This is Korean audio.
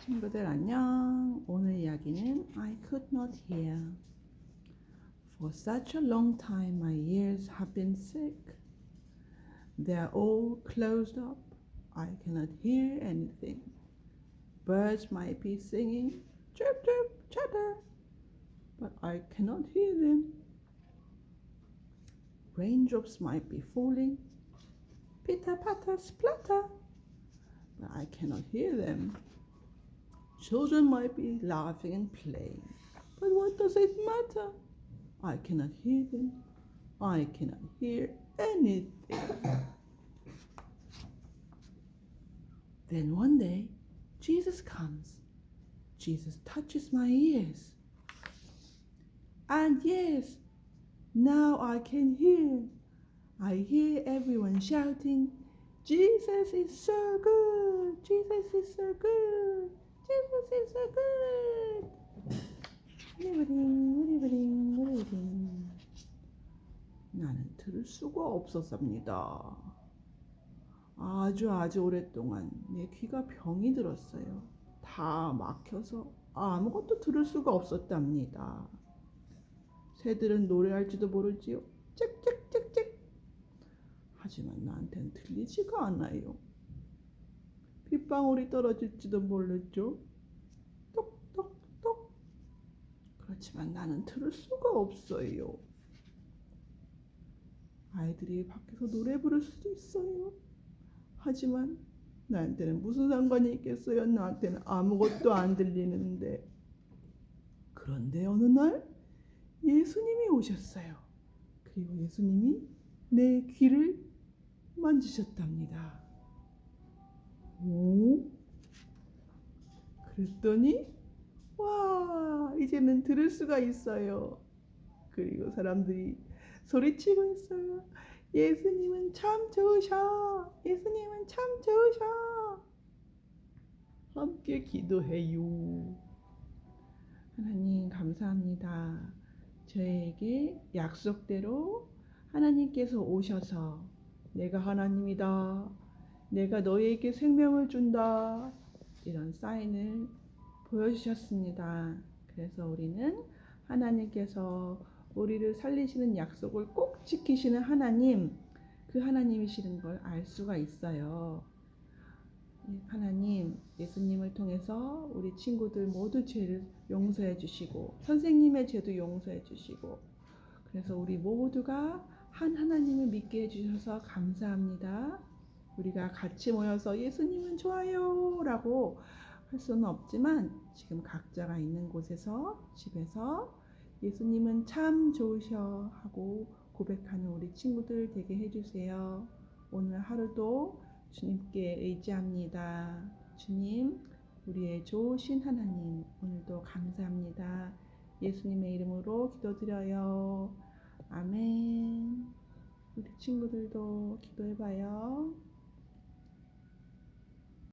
친구들 안녕. 오늘 이야기는 I could not hear. For such a long time my ears have been sick. They are all closed up. I cannot hear anything. Birds might be singing, chirp chirp chatter, but I cannot hear them. Raindrops might be falling, pitter patter splatter, but I cannot hear them. Children might be laughing and playing, but what does it matter? I cannot hear them. I cannot hear anything. then one day, Jesus comes. Jesus touches my ears. And yes, now I can hear. I hear everyone shouting, Jesus is so good. Jesus is so good. So good. 우리브링, 우리브링, 우리브링. 나는 들을 수가 없었습니다. 아주 아주 오랫동안 내 귀가 병이 들었어요. 다 막혀서 아무것도 들을 수가 없었답니다. 새들은 노래할지도 모르지요. 짹짹짹짹. 하지만 나한테는 들리지가 않아요. 빗방울이 떨어질지도 모르죠. 똑똑똑. 그렇지만 나는 들을 수가 없어요. 아이들이 밖에서 노래 부를 수도 있어요. 하지만 나한테는 무슨 상관이 있겠어요? 나한테는 아무것도 안 들리는데. 그런데 어느 날 예수님이 오셨어요. 그리고 예수님이 내 귀를 만지셨답니다. 그랬더니 와 이제는 들을 수가 있어요. 그리고 사람들이 소리치고 있어요. 예수님은 참 좋으셔. 예수님은 참 좋으셔. 함께 기도해요. 하나님 감사합니다. 저에게 약속대로 하나님께서 오셔서 내가 하나님이다. 내가 너에게 생명을 준다. 이런 사인을 보여주셨습니다. 그래서 우리는 하나님께서 우리를 살리시는 약속을 꼭 지키시는 하나님, 그 하나님이시는 걸 알 수가 있어요. 하나님, 예수님을 통해서 우리 친구들 모두 죄를 용서해 주시고, 선생님의 죄도 용서해 주시고, 그래서 우리 모두가 한 하나님을 믿게 해주셔서 감사합니다. 우리가 같이 모여서 예수님은 좋아요 라고 할 수는 없지만 지금 각자가 있는 곳에서 집에서 예수님은 참 좋으셔 하고 고백하는 우리 친구들 되게 해주세요. 오늘 하루도 주님께 의지합니다. 주님, 우리의 좋으신 하나님, 오늘도 감사합니다. 예수님의 이름으로 기도드려요. 아멘. 우리 친구들도 기도해봐요.